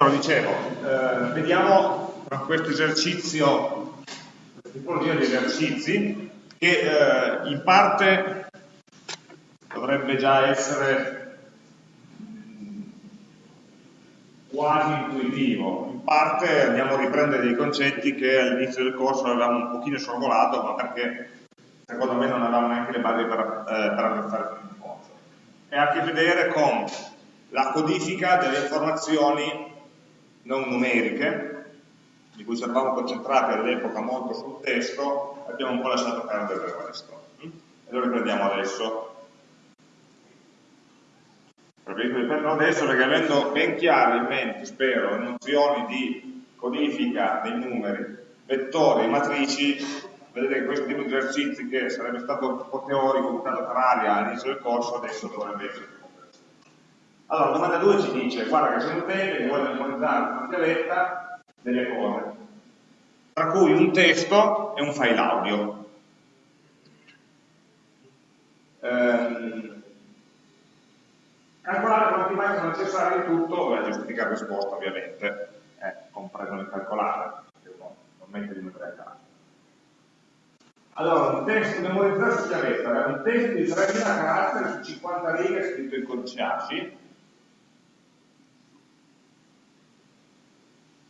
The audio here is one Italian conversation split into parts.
Allora, dicevo, eh, vediamo questo esercizio, questa tipologia di esercizi, che eh, in parte dovrebbe già essere quasi intuitivo, in parte andiamo a riprendere dei concetti che all'inizio del corso avevamo un pochino sorvolato, ma perché secondo me non avevamo neanche le basi per, eh, per apprezzare il corso. E ha a che vedere con la codifica delle informazioni non numeriche, di cui ci eravamo concentrati all'epoca molto sul testo, abbiamo un po' lasciato perdere il resto. E lo riprendiamo adesso. Riprendo adesso perché avendo ben chiaro in mente, spero, le nozioni di codifica dei numeri, vettori e matrici, vedete che questo tipo di esercizi che sarebbe stato un po' teorico, buttato per aria all'inizio del corso, adesso dovrebbe essere allora, domanda 2 ci dice, guarda che c'è un utente che vuole memorizzare una chiavetta delle cose, tra cui un testo e un file audio. Ehm, calcolare quanti byte sono necessari in tutto, beh, giustificare la risposta ovviamente, eh, compreso nel calcolare, non mette di numeri a. Allora, un testo memorizzato su chiavetta, un testo di 3000 caratteri su 50 righe scritto in codice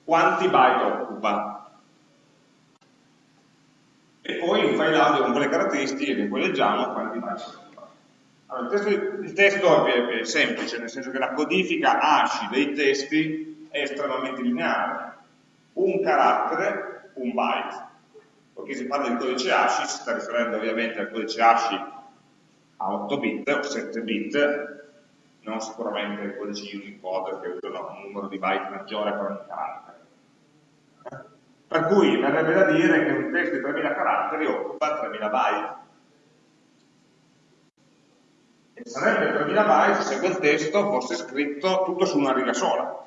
quanti byte occupa. E poi un file audio con quelle caratteristiche che poi leggiamo quanti byte occupa. Allora, il, testo, il testo è, è, semplice, nel senso che la codifica ASCII dei testi è estremamente lineare. Un carattere, un byte. Perché si parla di codice ASCII, si sta riferendo ovviamente al codice ASCII a 8 bit o 7 bit, non sicuramente ai codici Unicode che usano un numero di byte maggiore per ogni carattere. Per cui verrebbe da dire che un testo di 3000 caratteri occupa 3000 byte. E sarebbe 3000 byte se quel testo fosse scritto tutto su una riga sola.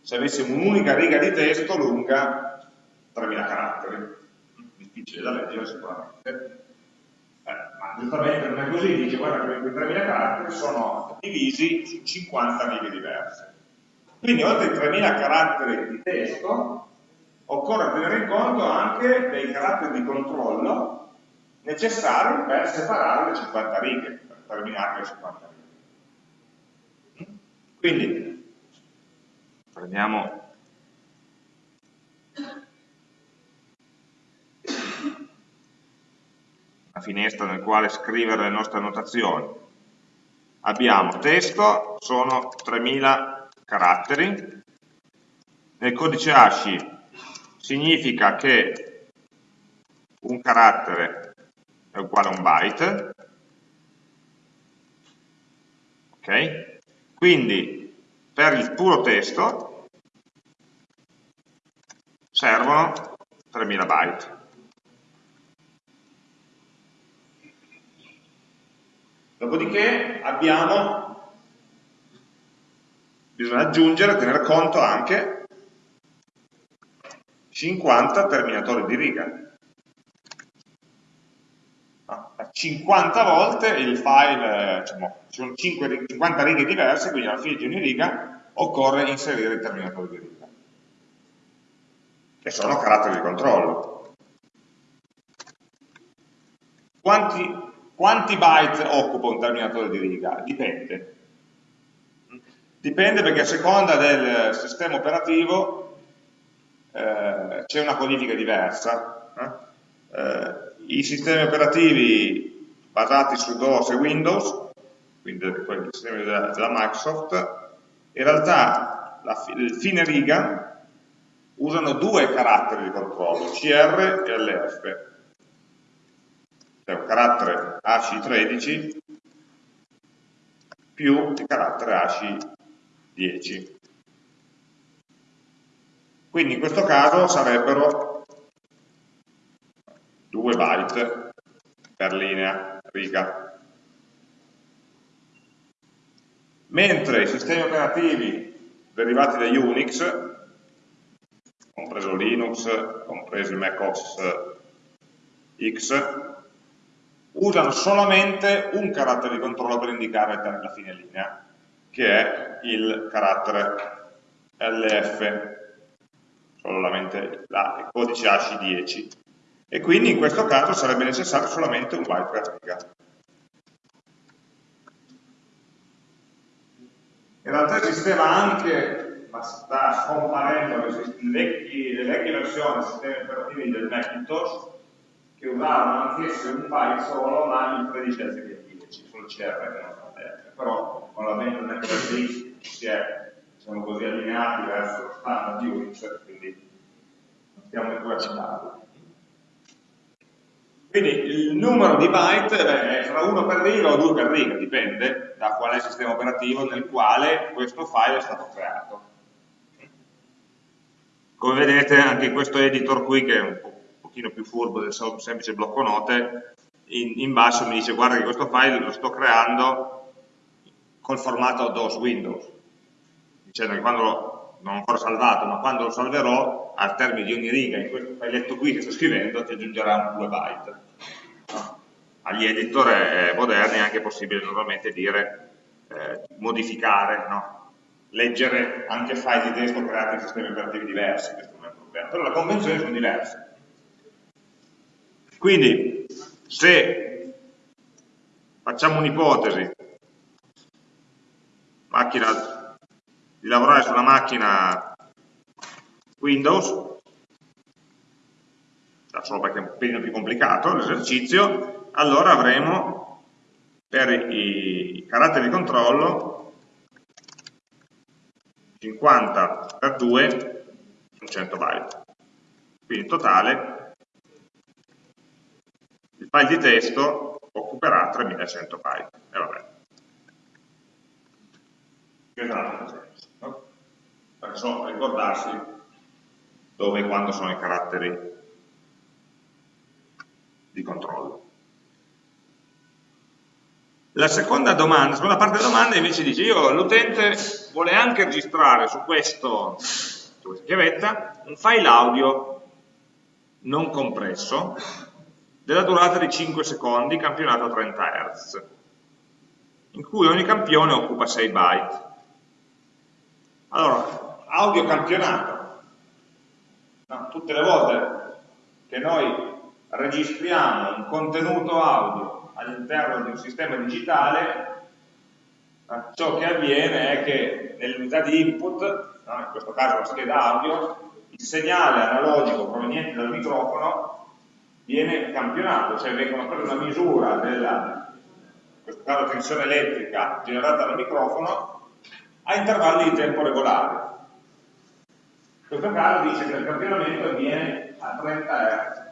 Se avessimo un'unica riga di testo lunga 3000 caratteri. Difficile da leggere sicuramente. Eh, ma giustamente non è così, dice guarda che quei 3000 caratteri sono divisi su 50 righe diverse. Quindi oltre ai 3000 caratteri di testo occorre tenere conto anche dei caratteri di controllo necessari per separare le 50 righe, per terminare le 50 righe. Quindi prendiamo una finestra nel quale scrivere le nostre annotazioni. Abbiamo testo, sono 3000 caratteri, nel codice ASCII significa che un carattere è uguale a un byte, ok? Quindi per il puro testo servono 3000 byte. Dopodiché abbiamo, bisogna aggiungere, tener conto anche 50 terminatori di riga. 50 ah, volte il file, diciamo, ci sono 5, 50 righe diverse, quindi alla fine di ogni riga occorre inserire il terminatore di riga, che sono caratteri di controllo. Quanti, quanti byte occupa un terminatore di riga? Dipende. Dipende perché a seconda del sistema operativo eh, c'è una codifica diversa. Eh? Eh, I sistemi operativi basati su DOS e Windows, quindi i sistemi della, della, Microsoft, in realtà la, il fine riga usano due caratteri di controllo, CR e LF. Cioè un carattere ASCII13 più il carattere ASCII10. Quindi in questo caso sarebbero 2 byte per linea, riga. Mentre i sistemi operativi derivati da Unix, compreso Linux, compreso il Mac OS X, usano solamente un carattere di controllo per indicare la fine linea, che è il carattere LF, solamente la, il codice AC10. E quindi in questo caso sarebbe necessario solamente un byte per riga. In realtà esisteva anche, ma sta scomparendo, le vecchie, versioni dei sistemi operativi del Macintosh che usavano anch'esse un byte solo, ma in 13 anziché 10, sul CR, però con l'avvento del MacBook si è siamo così allineati verso lo standard di Unix, quindi non stiamo neppure a citarlo. Quindi il numero di byte è fra 1 per riga o 2 per riga, dipende da qual è il sistema operativo nel quale questo file è stato creato. Come vedete anche in questo editor qui, che è un pochino più furbo del semplice blocco note, in, in basso mi dice guarda che questo file lo sto creando col formato DOS Windows dicendo che quando lo, non ho ancora salvato, ma quando lo salverò, al termine di ogni riga in questo filetto qui che sto scrivendo, ti aggiungerà un 2 byte. Agli editor moderni è anche possibile normalmente dire eh, modificare, no? leggere anche file di testo creati in sistemi operativi diversi, questo non è un problema, però le convenzioni sono diverse. Quindi, se facciamo un'ipotesi, macchina di lavorare su una macchina Windows, solo perché è un po' più complicato l'esercizio, allora avremo per i caratteri di controllo 50 per 2 sono 100 byte. Quindi in totale il file di testo occuperà 3100 byte. E vabbè. Esatto perché sono ricordarsi dove e quando sono i caratteri di controllo. La seconda domanda, la seconda parte della domanda invece dice io l'utente vuole anche registrare su questo, su questa chiavetta un file audio non compresso della durata di 5 secondi campionato a 30 Hz in cui ogni campione occupa 6 byte. Allora, audio campionato. No, tutte le volte che noi registriamo un contenuto audio all'interno di un sistema digitale, eh, ciò che avviene è che nell'unità di input, no, in questo caso la scheda audio, il segnale analogico proveniente dal microfono viene campionato, cioè vengono prese una misura della, in questo caso tensione elettrica generata dal microfono a intervalli di tempo regolari questo caso dice che il campionamento avviene a 30 Hz.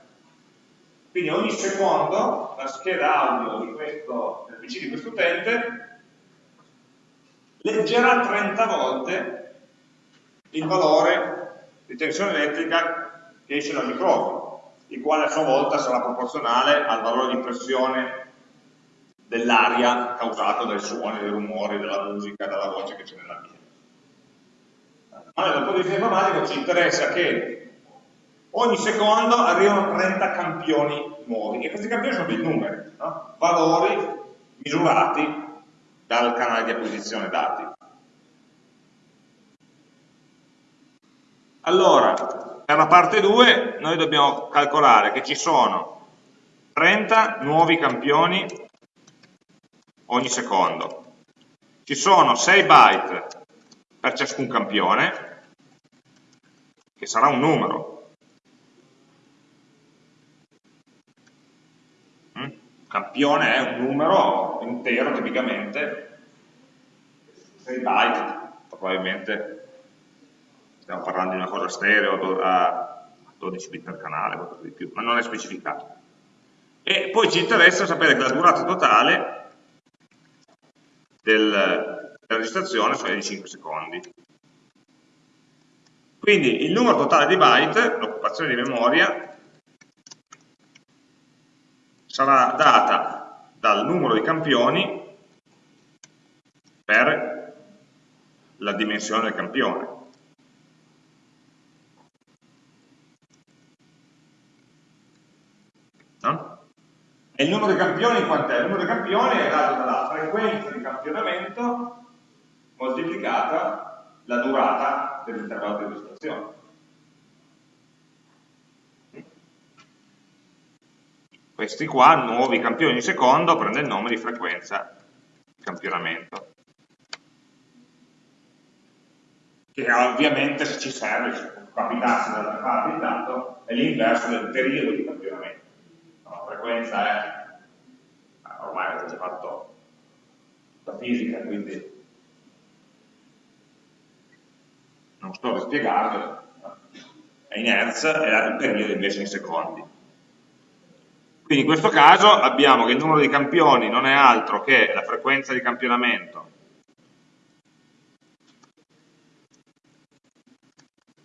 Quindi ogni secondo la scheda audio di questo, del PC di questo utente leggerà 30 volte il valore di tensione elettrica che esce dal microfono, il quale a sua volta sarà proporzionale al valore di pressione dell'aria causato dai suoni, dai rumori, dalla musica, dalla voce che c'è nell'ambiente. Allora, dal punto di vista informatico ci interessa che ogni secondo arrivano 30 campioni nuovi, e questi campioni sono dei numeri, no? valori misurati dal canale di acquisizione dati. Allora, per la parte 2 noi dobbiamo calcolare che ci sono 30 nuovi campioni ogni secondo. Ci sono 6 byte per ciascun campione, che sarà un numero. Mm? Campione è un numero intero tipicamente, 6 byte, probabilmente stiamo parlando di una cosa stereo a 12 bit per canale, qualcosa di più, ma non è specificato. E poi ci interessa sapere che la durata totale del, la registrazione sono di 5 secondi. Quindi il numero totale di byte, l'occupazione di memoria, sarà data dal numero di campioni per la dimensione del campione. No? E il numero di campioni quant'è? Il numero di campioni è dato dalla frequenza di campionamento moltiplicata la durata dell'intervallo di registrazione. Questi qua, nuovi campioni di secondo, prende il nome di frequenza di campionamento. Che ovviamente se ci serve, se capitasse da fare il dato, è l'inverso del periodo di campionamento. La frequenza è, ormai avete già fatto la fisica, quindi non sto a spiegarvelo, è in Hertz e il periodo invece in secondi. Quindi in questo caso abbiamo che il numero di campioni non è altro che la frequenza di campionamento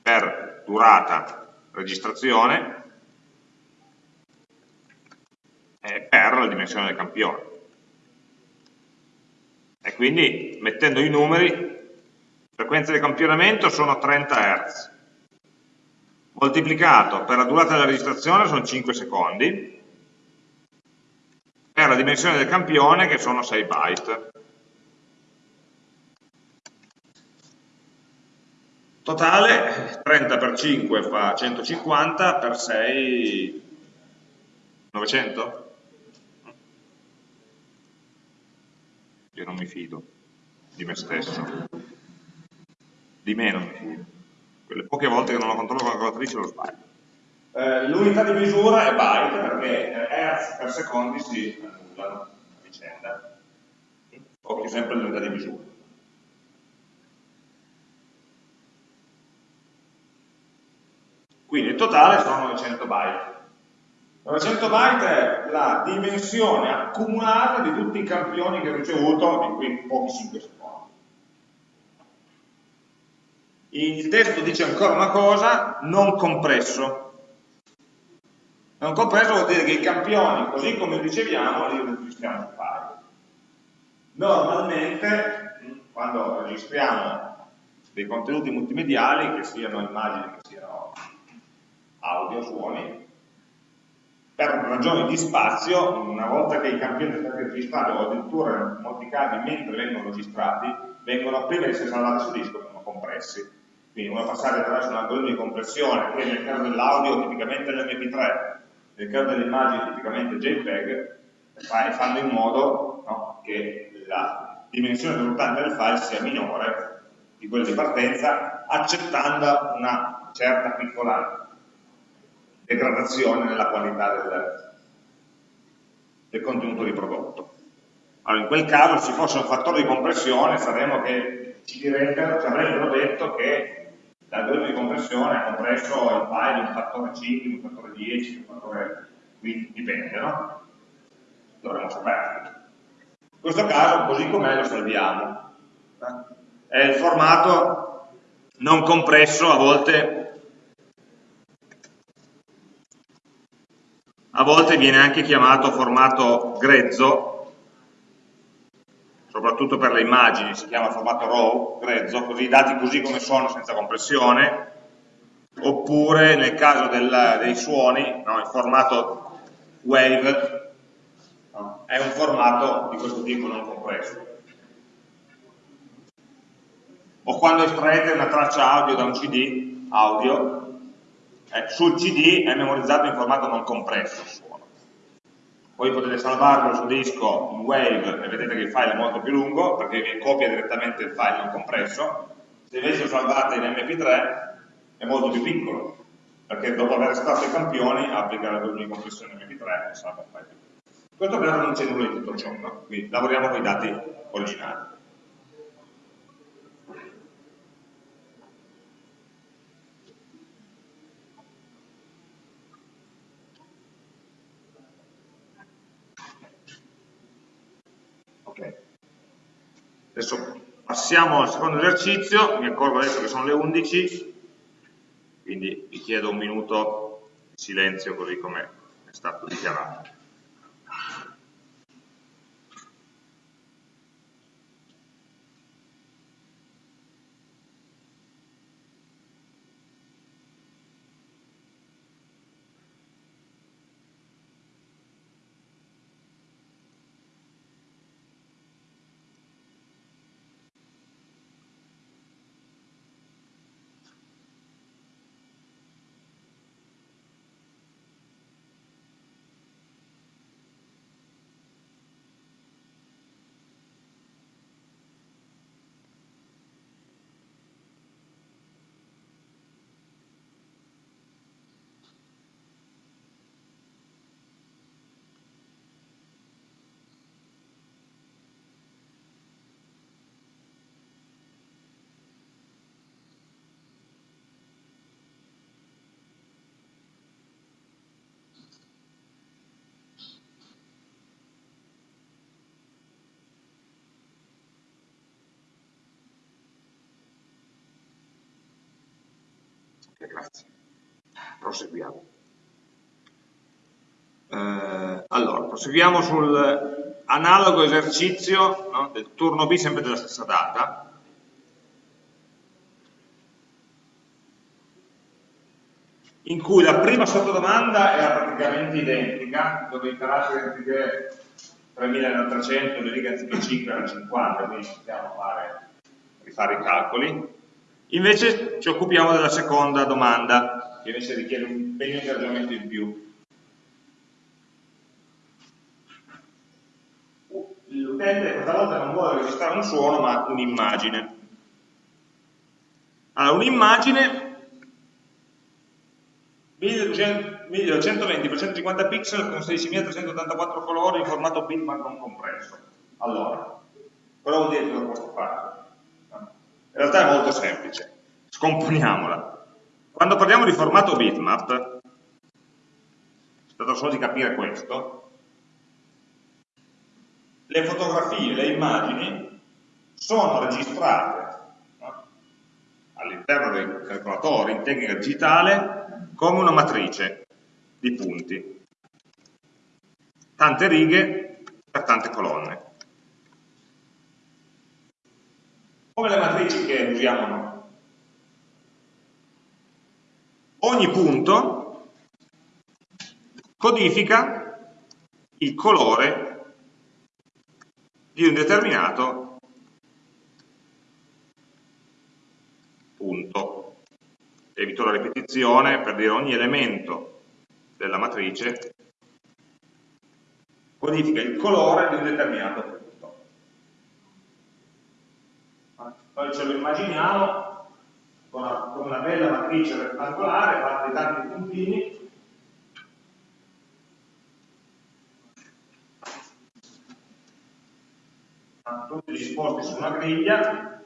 per durata registrazione per la dimensione del campione. E quindi mettendo i numeri frequenza di campionamento sono 30 Hz, moltiplicato per la durata della registrazione sono 5 secondi, per la dimensione del campione che sono 6 byte. Totale 30 per 5 fa 150, per 6 900? Io non mi fido di me stesso di meno mi fido. Quelle poche volte che non lo controllo con la calcolatrice lo sbaglio. Eh, L'unità di misura è byte perché hertz per secondi si annullano a vicenda. Occhio sempre l'unità di misura. Quindi il totale sono 900 byte. 900 byte è la dimensione accumulata di tutti i campioni che ho ricevuto in quei pochi 5 secondi. il testo dice ancora una cosa, non compresso. Non compresso vuol dire che i campioni, così come li riceviamo, li registriamo su file. Normalmente, quando registriamo dei contenuti multimediali, che siano immagini, che siano audio, suoni, per ragioni di spazio, una volta che i campioni sono stati registrati, o addirittura in molti casi mentre vengono registrati, vengono di essere salvati su disco, vengono compressi. Quindi come passare attraverso un algoritmo di compressione che nel caso dell'audio tipicamente l'MP3, nel caso delle immagini tipicamente JPEG, fanno in modo no, che la dimensione risultante del file sia minore di quella di partenza, accettando una certa piccola degradazione nella qualità del, del contenuto di prodotto. Allora, in quel caso, se fosse un fattore di compressione, saremmo che ci, direbbero, ci avrebbero detto che l'algoritmo di compressione ha compresso il file di un fattore 5, di un fattore 10, di un fattore 20, dipende, no? Dovremmo saperlo. In questo caso, così com'è, lo salviamo. È il formato non compresso, a volte, a volte viene anche chiamato formato grezzo, soprattutto per le immagini, si chiama formato RAW, grezzo, così i dati così come sono senza compressione, oppure nel caso del, dei suoni, no, il formato WAVE no, è un formato di questo tipo non compresso. O quando estraete una traccia audio da un CD audio, eh, sul CD è memorizzato in formato non compresso poi potete salvarlo su disco in WAVE e vedete che il file è molto più lungo perché vi copia direttamente il file non compresso, se invece lo salvate in MP3 è molto più piccolo perché dopo aver estratto i campioni applica la di compressione MP3 e salva il file. In questo caso non c'è nulla di tutto ciò, no? quindi lavoriamo con i dati originali. Adesso passiamo al secondo esercizio, mi accorgo adesso che sono le 11, quindi vi chiedo un minuto di silenzio così come è stato dichiarato. Grazie. Proseguiamo. Eh, allora, proseguiamo sul analogo esercizio no, del turno B sempre della stessa data. in cui la prima sottodomanda era praticamente identica, dove i caratteri anziché 3300, le righe anziché 5 erano 50, quindi possiamo fare, rifare i calcoli. Invece ci occupiamo della seconda domanda, che invece richiede un impegno di ragionamento in più. L'utente questa volta non vuole registrare un suono, ma un'immagine. Allora, un'immagine 1220 x 150 pixel con 16.384 colori in formato bitmap non compresso. Allora, cosa vuol dire lo posso fare? In realtà è molto semplice, scomponiamola. Quando parliamo di formato bitmap, si tratta solo di capire questo, le fotografie, le immagini sono registrate no? all'interno del calcolatore in tecnica digitale come una matrice di punti, tante righe per tante colonne. Come le matrici che usiamo noi. Ogni punto codifica il colore di un determinato punto. Evito la ripetizione per dire ogni elemento della matrice codifica il colore di un determinato punto. Noi ce lo immaginiamo con una, con una bella matrice rettangolare fatta di tanti puntini. Tutti disposti su una griglia.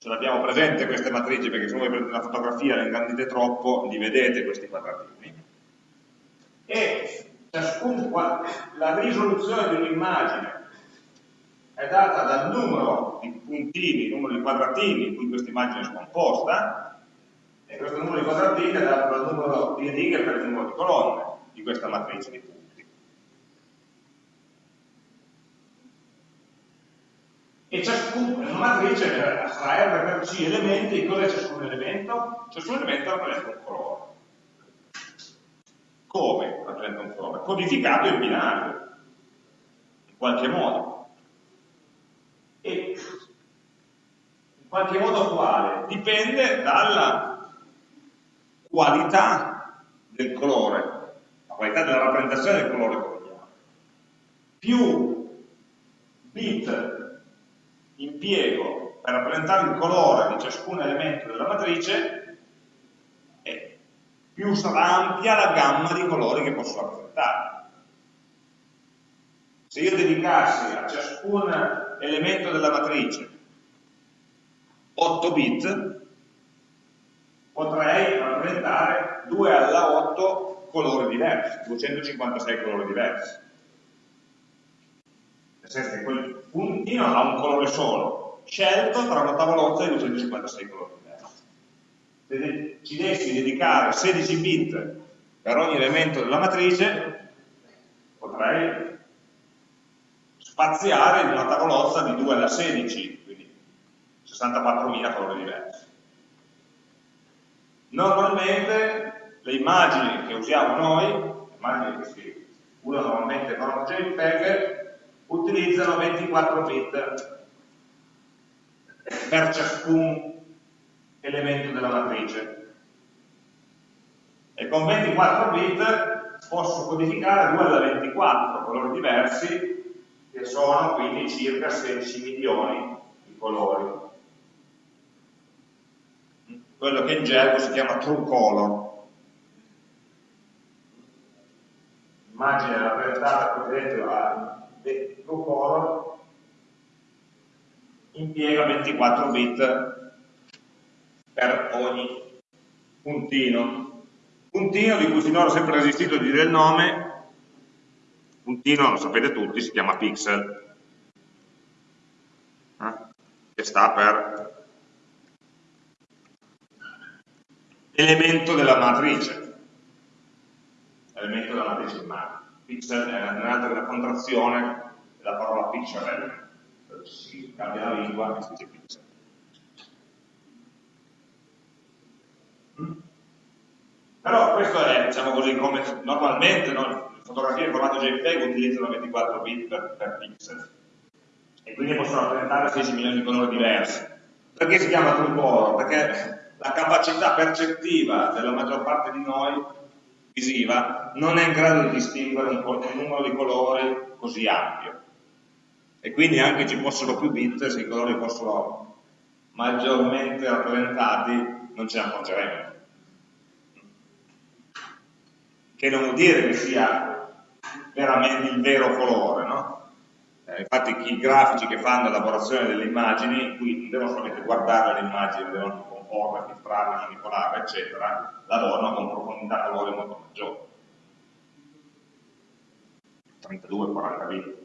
Ce l'abbiamo presente queste matrici perché se voi prendete una fotografia le ingrandite troppo li vedete questi quadratini. E ciascun, la risoluzione di un'immagine è data dal numero di puntini, numero di quadratini in cui questa immagine è scomposta, e questo numero di quadratini è dato dal numero di righe per il numero di colonne di questa matrice di punti. E ciascuna una matrice sarà R per C elementi, cos'è ciascun elemento? Ciascun elemento rappresenta un colore. Come rappresenta un colore? Codificato in binario, in qualche modo e in qualche modo quale? Dipende dalla qualità del colore, la qualità della rappresentazione del colore che vogliamo. Più bit impiego per rappresentare il colore di ciascun elemento della matrice, e più sarà ampia la gamma di colori che posso rappresentare. Se io dedicassi a ciascun elemento della matrice 8 bit, potrei rappresentare 2 alla 8 colori diversi, 256 colori diversi. Nel senso che quel puntino ha un colore solo, scelto tra una tavolozza di 256 colori diversi. Se ci dessi dedicare 16 bit per ogni elemento della matrice, potrei spaziare in una tavolozza di 2 alla 16, quindi 64.000 colori diversi. Normalmente le immagini che usiamo noi, le immagini che si usano normalmente con JPEG, utilizzano 24 bit per ciascun elemento della matrice. E con 24 bit posso codificare 2 alla 24 colori diversi che sono quindi circa 16 milioni di colori. Quello che in gergo si chiama true color. L'immagine rappresentata qui dentro a true color impiega 24 bit per ogni puntino. Puntino di cui finora ho sempre resistito a dire il nome, puntino, lo sapete tutti, si chiama pixel, eh? che sta per elemento della matrice, elemento della matrice immagine. Pixel è un'altra contrazione della parola pixel, si cambia la lingua e si dice pixel. Però questo è, diciamo così, come normalmente no? Fotografie in formato JPEG utilizzano 24 bit per, per pixel e quindi possono rappresentare 16 milioni di colori diversi. Perché si chiama true color? Perché la capacità percettiva della maggior parte di noi, visiva, non è in grado di distinguere un, un numero di colori così ampio. E quindi anche ci fossero più bit, se i colori fossero maggiormente rappresentati, non ce ne accorgeremo che non vuol dire che sia veramente il vero colore, no? Eh, infatti i grafici che fanno l'elaborazione delle immagini, qui non devono solamente guardare le immagini, devono comporre, filtrarle, manipolarle, eccetera, lavorano con profondità colore molto maggiori. 32-40 bit.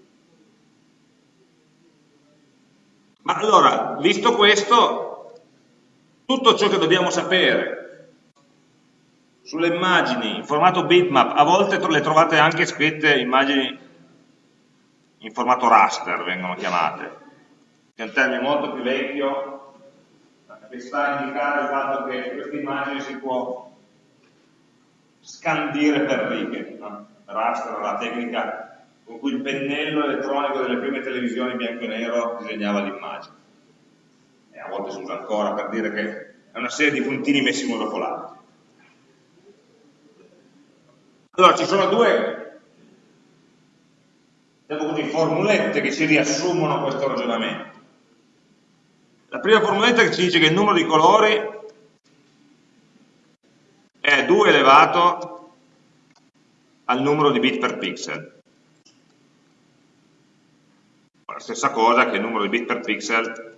Ma allora, visto questo, tutto ciò che dobbiamo sapere sulle immagini in formato bitmap, a volte le trovate anche scritte immagini in formato raster, vengono chiamate, che è un termine molto più vecchio, che sta a indicare il fatto che questa immagine si può scandire per righe. No? Raster è la tecnica con cui il pennello elettronico delle prime televisioni bianco e nero disegnava l'immagine. E a volte si usa ancora per dire che è una serie di puntini messi uno dopo l'altro. Allora ci sono due diciamo così, formulette che ci riassumono questo ragionamento. La prima formuletta che ci dice che il numero di colori è 2 elevato al numero di bit per pixel. La stessa cosa che il numero di bit per pixel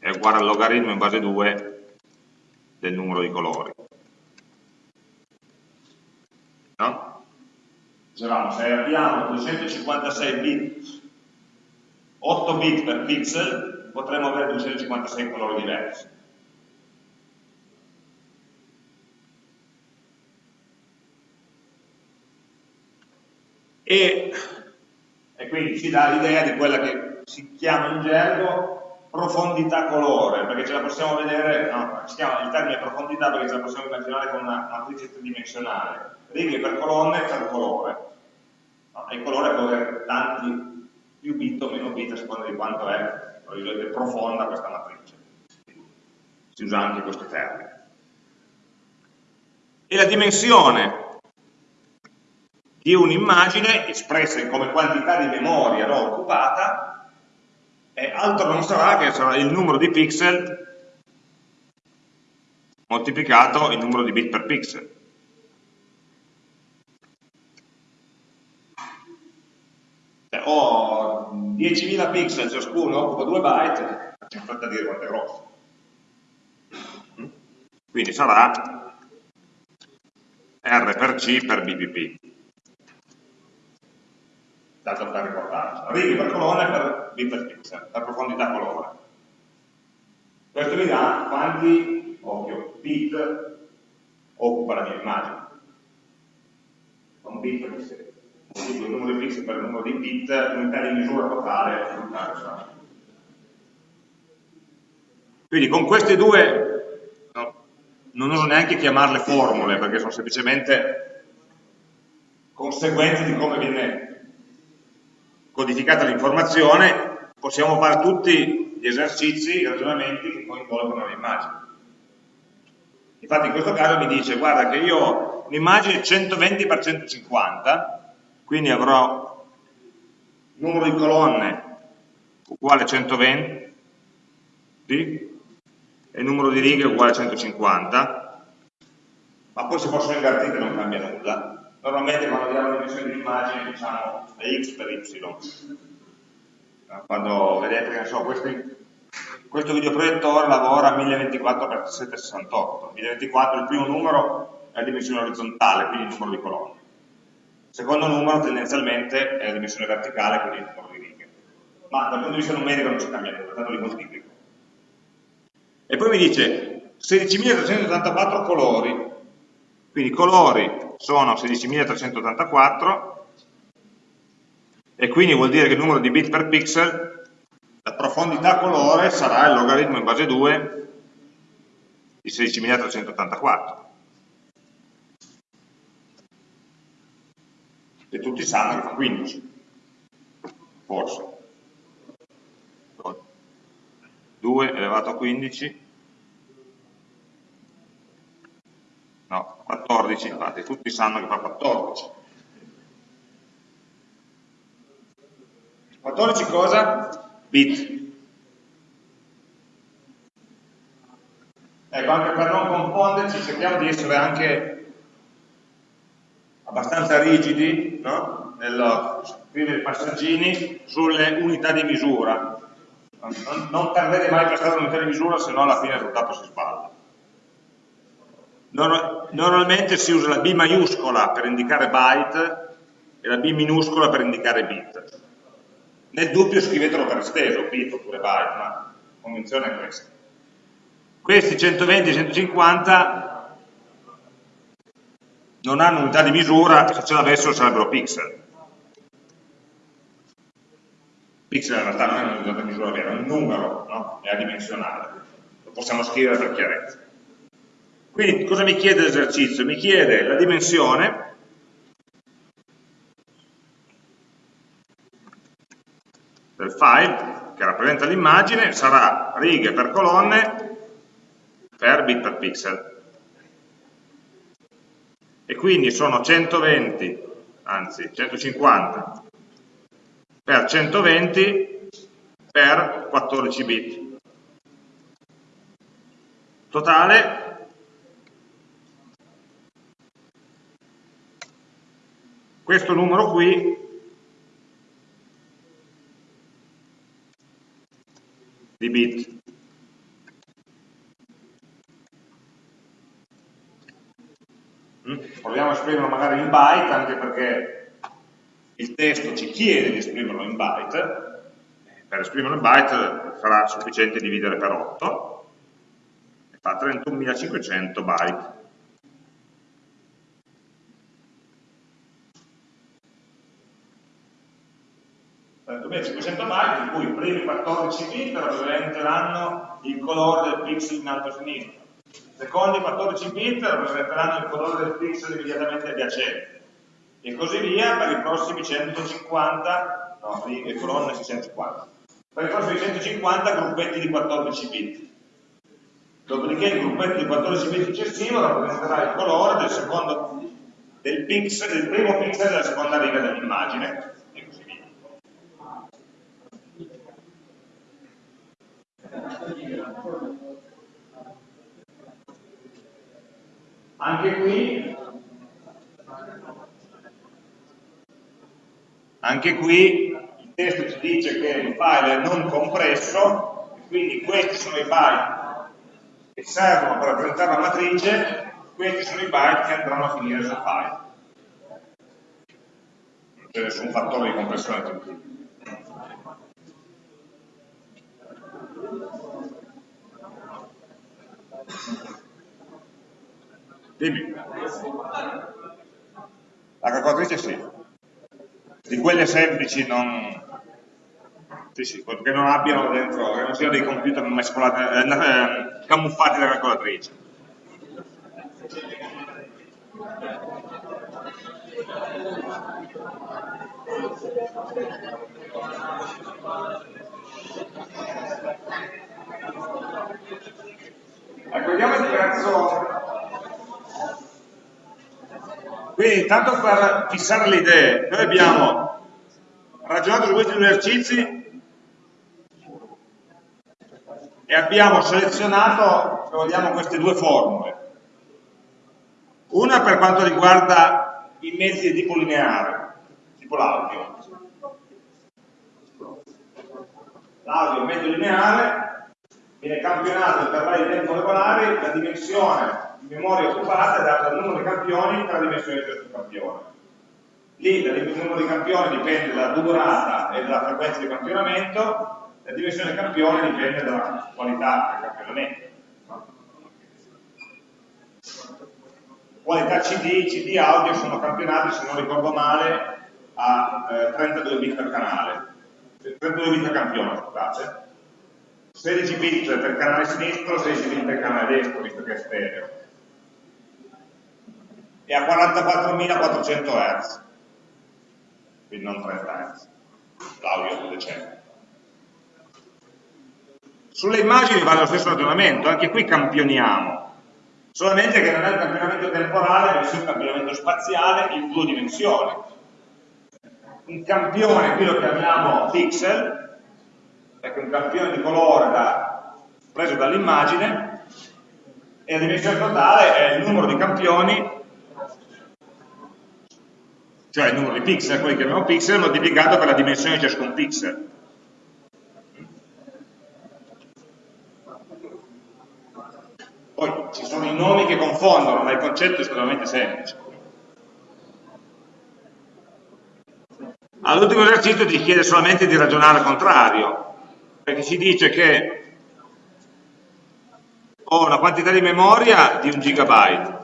è uguale al logaritmo in base 2 del numero di colori. No? Dicevamo, se abbiamo 256 bit, 8 bit per pixel, potremmo avere 256 colori diversi. E, e quindi ci dà l'idea di quella che si chiama in gergo profondità colore, perché ce la possiamo vedere, no, si chiama il termine profondità perché ce la possiamo immaginare con una matrice tridimensionale, righe per colonne per colore. No, e il colore può avere tanti più bit o meno bit a seconda di quanto è profonda questa matrice. Si usa anche questo termine. E la dimensione di un'immagine espressa come quantità di memoria no, occupata è altro non sarà che sarà il numero di pixel moltiplicato il numero di bit per pixel. Cioè, ho 10.000 pixel ciascuno, occupa 2 byte, c'è fatta dire quanto è grosso. Quindi sarà R per C per BPP. Dato per ricordarci. Righe per colore per B per pixel, per profondità colore. Questo mi dà quanti, occhio, bit occupa la mia immagine. Un bit per serie il numero di pixel per il numero di bit, l'unità di misura totale l'unità Quindi con queste due, no, non uso neanche chiamarle formule, perché sono semplicemente conseguenze di come viene codificata l'informazione, possiamo fare tutti gli esercizi, i ragionamenti che coinvolgono l'immagine. Infatti in questo caso mi dice, guarda che io ho un'immagine 120 x 150, quindi avrò numero di colonne uguale a 120 e numero di righe uguale a 150 ma poi se possono invertire non cambia nulla normalmente quando diamo le dimensioni di immagine diciamo x per y quando vedete che so, questi, questo videoproiettore lavora a 1024x768 1024 il primo numero è la dimensione orizzontale quindi il numero di colonne secondo numero tendenzialmente è la dimensione verticale, quindi il numero di righe. Ma dal punto di vista numerico non ci cambia nulla, tanto li moltiplico. E poi mi dice, 16.384 colori, quindi i colori sono 16.384 e quindi vuol dire che il numero di bit per pixel, la profondità colore sarà il logaritmo in base 2 di 16.384. E tutti sanno che fa 15, forse. 2 elevato a 15 no, 14 infatti, tutti sanno che fa 14. 14 cosa? Bit. Ecco, anche per non confonderci, cerchiamo di essere anche abbastanza rigidi no? nello scrivere i passaggini sulle unità di misura. Non, non perdete mai per strada unità di misura, se no alla fine il risultato si sballa. Normalmente si usa la B maiuscola per indicare byte e la B minuscola per indicare bit. Nel dubbio scrivetelo per esteso, bit oppure byte, ma la convenzione è questa. Questi 120 e 150 non hanno unità di misura, se ce l'avessero sarebbero pixel. Pixel in realtà non è un'unità di misura vera, è un numero, no? è adimensionale. Lo possiamo scrivere per chiarezza. Quindi cosa mi chiede l'esercizio? Mi chiede la dimensione del file che rappresenta l'immagine, sarà righe per colonne per bit per pixel. E quindi sono 120, anzi 150 per 120 per 14 bit. Totale questo numero qui di bit. Mm? Proviamo a esprimerlo magari in byte, anche perché il testo ci chiede di esprimerlo in byte. Per esprimerlo in byte sarà sufficiente dividere per 8, e fa 31.500 byte. 2500 byte, in cui i primi 14 bit rappresenteranno il colore del pixel in alto a sinistra, i secondi 14 bit rappresenteranno il colore del pixel immediatamente adiacente, e così via per i prossimi 150, no, le colonne 650, per i prossimi 150 gruppetti di 14 bit. Dopodiché il gruppetto di 14 bit successivo rappresenterà il colore del, secondo, del, pixel, del primo pixel della seconda riga dell'immagine, Anche qui, anche qui il testo ci dice che il file è non compresso, quindi questi sono i byte che servono per rappresentare la matrice, questi sono i byte che andranno a finire sul file. Non c'è nessun fattore di compressione aggiuntivo. Dimmi. La calcolatrice sì. Di quelle semplici non... Sì, sì, che non abbiano dentro, che non siano dei computer mescolati, eh, eh, camuffati da calcolatrice. Ecco, vediamo il prezzo quindi, tanto per fissare le idee, noi abbiamo ragionato su questi due esercizi e abbiamo selezionato, se vogliamo, queste due formule. Una per quanto riguarda i mezzi di tipo lineare, tipo l'audio. L'audio è mezzo lineare, viene campionato intervalli di tempo regolari, la dimensione memoria occupata è data dal numero di campioni tra dimensioni di questo campione. Lì il numero di campioni dipende dalla durata e dalla frequenza di campionamento, la dimensione del campione dipende dalla qualità del campionamento. qualità CD, CD audio sono campionati, se non ricordo male, a eh, 32 bit per canale, 32 bit per campione, scusate, 16 bit per canale sinistro, 16 bit per canale destro, visto che è stereo, e a 44.400 Hz, quindi non 30 Hz, l'audio è decente. Sulle immagini vale lo stesso ragionamento, anche qui campioniamo, solamente che non è un campionamento temporale, bensì un campionamento spaziale in due dimensioni. Un campione, qui lo chiamiamo pixel, ecco un campione di colore da, preso dall'immagine, e la dimensione totale è il numero di campioni, cioè il numero di pixel, quelli che chiamiamo pixel, moltiplicato per la dimensione di ciascun pixel. Poi ci sono i nomi che confondono, ma il concetto è estremamente semplice. All'ultimo esercizio ti chiede solamente di ragionare al contrario, perché ci dice che ho una quantità di memoria di un gigabyte,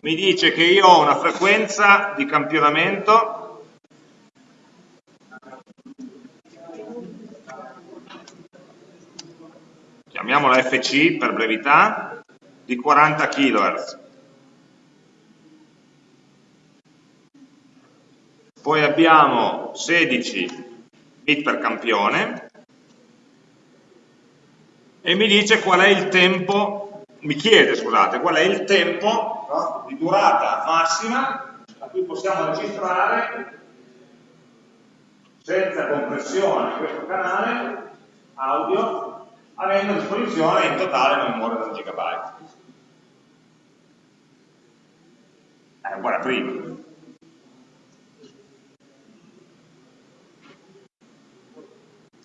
mi dice che io ho una frequenza di campionamento chiamiamola FC per brevità, di 40 kHz. Poi abbiamo 16 bit per campione e mi dice qual è il tempo, mi chiede scusate, qual è il tempo no, di durata massima a cui possiamo registrare senza compressione questo canale audio avendo a disposizione in totale una memoria da 1 GB. È uguale a prima.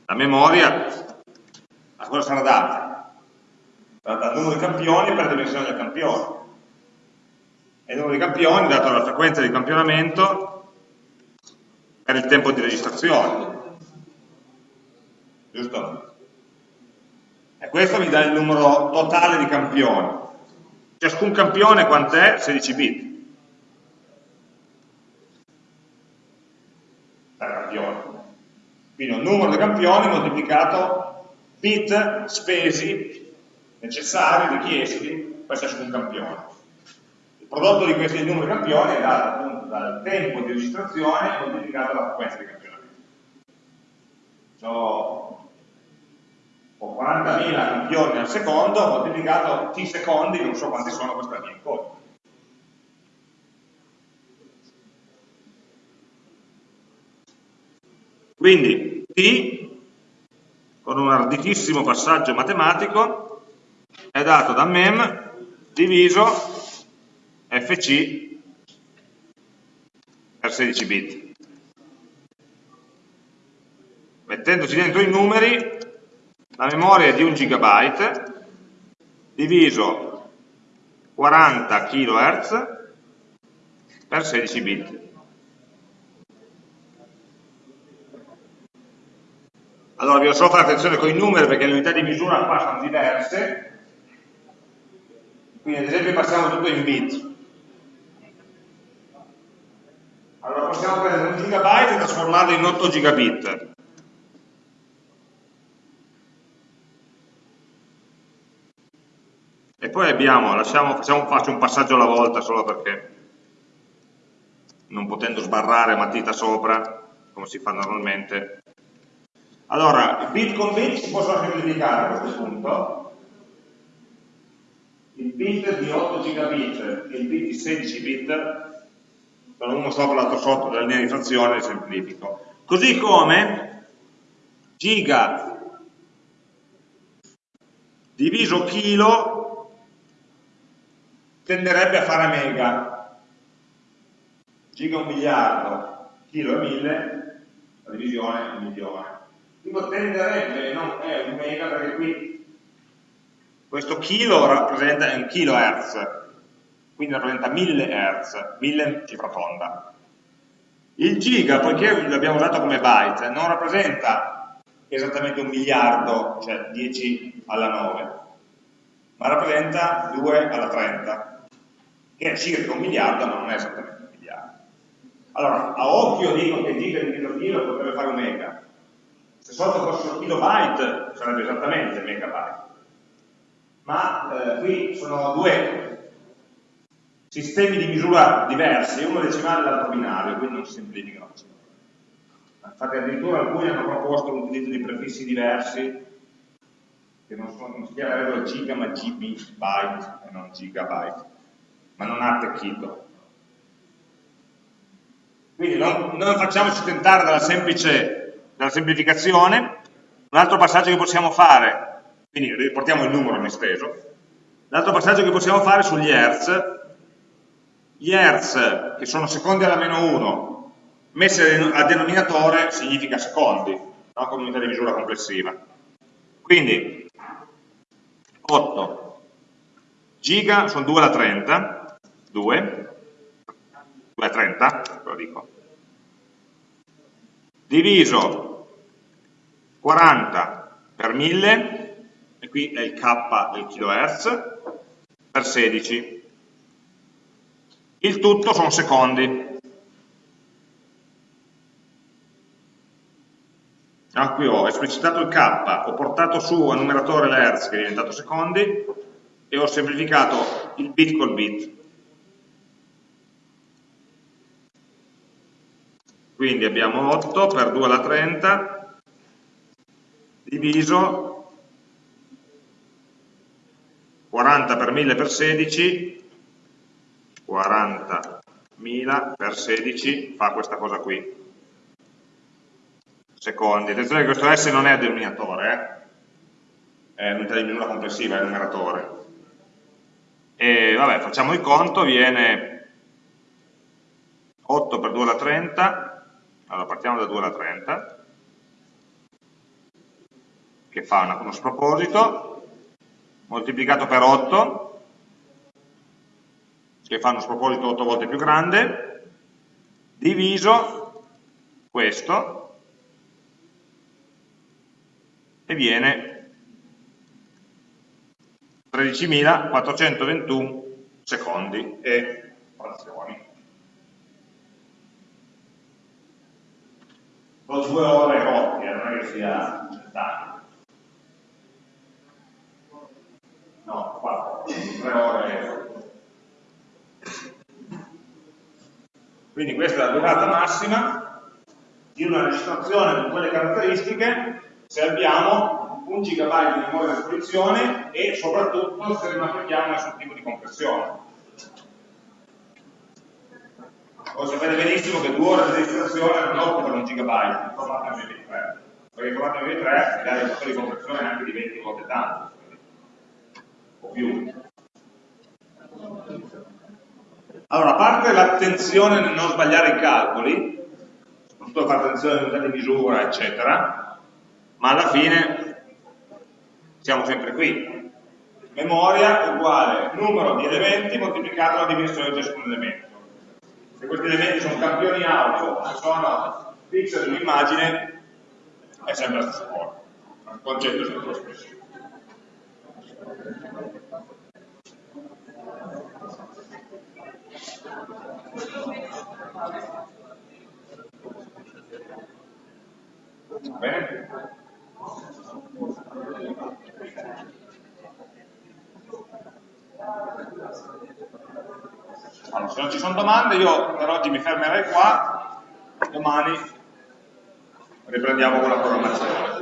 La memoria a cosa sarà data? Sarà data numero di campioni per la dimensione del campione. E il numero di campioni dato dalla frequenza di campionamento per il tempo di registrazione. Giusto? E questo mi dà il numero totale di campioni. Ciascun campione quant'è? 16 bit. Per campione. Quindi un numero di campioni moltiplicato bit spesi necessari, richiesti per ciascun campione. Il prodotto di questi numeri di campioni è dato appunto dal tempo di registrazione moltiplicato dalla frequenza di campionamento. So, o 40.000 campioni al secondo moltiplicato t secondi, non so quanti sono questa mia incontri. Quindi t, con un arditissimo passaggio matematico, è dato da mem diviso fc per 16 bit. Mettendoci dentro i numeri la memoria è di 1 GB diviso 40 kHz per 16 bit. Allora vi ho solo fare attenzione con i numeri perché le unità di misura qua sono diverse, quindi ad esempio passiamo tutto in bit. Allora possiamo prendere un gigabyte e trasformarlo in 8 gigabit. E poi abbiamo, lasciamo, facciamo, faccio un passaggio alla volta solo perché non potendo sbarrare matita sopra, come si fa normalmente. Allora, bit con bit si possono semplificare a questo punto. Il bit di 8 gigabit e il bit di 16 bit sono uno sopra l'altro sotto della linea di frazione, semplifico. Così come giga diviso chilo tenderebbe a fare mega. Giga un miliardo, chilo è mille, la divisione è un milione. Dico tenderebbe, non è un mega perché qui questo chilo rappresenta un kilohertz, quindi rappresenta 1000 hertz, 1000 cifra tonda. Il giga, poiché l'abbiamo usato come byte, non rappresenta esattamente un miliardo, cioè 10 alla 9, ma rappresenta 2 alla 30, che è circa un miliardo, ma non è esattamente un miliardo. Allora, a occhio dico che giga diviso chilo potrebbe fare un mega. Se sotto fossero kilobyte sarebbe esattamente megabyte. Ma eh, qui sono due sistemi di misura diversi, uno decimale e l'altro binario, quindi non si semplificano così. Infatti addirittura alcuni hanno proposto l'utilizzo di prefissi diversi che non, sono, non si chiamerebbero giga ma GB byte e non gigabyte, ma non ha attecchito. Quindi non, non facciamoci tentare dalla, semplice, dalla semplificazione. Un altro passaggio che possiamo fare, quindi riportiamo il numero in esteso, l'altro passaggio che possiamo fare sugli hertz, gli hertz che sono secondi alla meno 1, messi a denominatore significa secondi, no? come unità di misura complessiva. Quindi 8 giga sono 2 alla 30, 2, 2 alla 30, ve lo dico, diviso 40 per 1000, e qui è il K del kHz, per 16. Il tutto sono secondi. Ah, qui ho esplicitato il K, ho portato su a numeratore l'Hertz che è diventato secondi e ho semplificato il bit col bit. Quindi abbiamo 8 per 2 alla 30 diviso 40 per 1000 per 16 40.000 per 16 fa questa cosa qui secondi. Attenzione che questo S non è denominatore, eh? è unità di misura complessiva, è numeratore. E vabbè, facciamo il conto, viene 8 per 2 alla 30, allora partiamo da 2 alla 30, che fa una, uno sproposito, moltiplicato per 8, che fa uno sproposito 8 volte più grande, diviso questo, e viene 13.421 secondi e frazioni. Sono due ore rotte, non è che sia tanto. No, quattro, tre ore. Quindi questa è la durata massima di una registrazione con quelle caratteristiche se abbiamo un gigabyte di memoria a disposizione e soprattutto se applichiamo nessun tipo di compressione. Voi sapete benissimo che due ore di registrazione non occupano un gigabyte in formato MP3, perché il formato MP3 ha il fattore di compressione anche di 20 volte tanto, o più. Allora, a parte l'attenzione nel non sbagliare i calcoli, soprattutto fare attenzione all'unità di misura, eccetera, ma alla fine siamo sempre qui. Memoria uguale numero di elementi moltiplicato la dimensione di ciascun elemento. Se questi elementi sono campioni audio, se sono pixel di un'immagine, è sempre la stessa cosa. Il concetto è sempre lo stesso. Bene? Allora, se non ci sono domande io per oggi mi fermerei qua, domani riprendiamo con la programmazione.